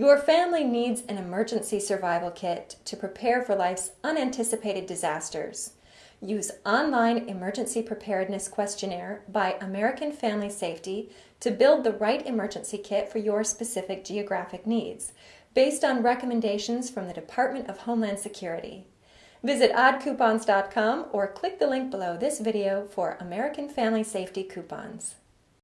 Your family needs an emergency survival kit to prepare for life's unanticipated disasters. Use Online Emergency Preparedness Questionnaire by American Family Safety to build the right emergency kit for your specific geographic needs, based on recommendations from the Department of Homeland Security. Visit oddcoupons.com or click the link below this video for American Family Safety coupons.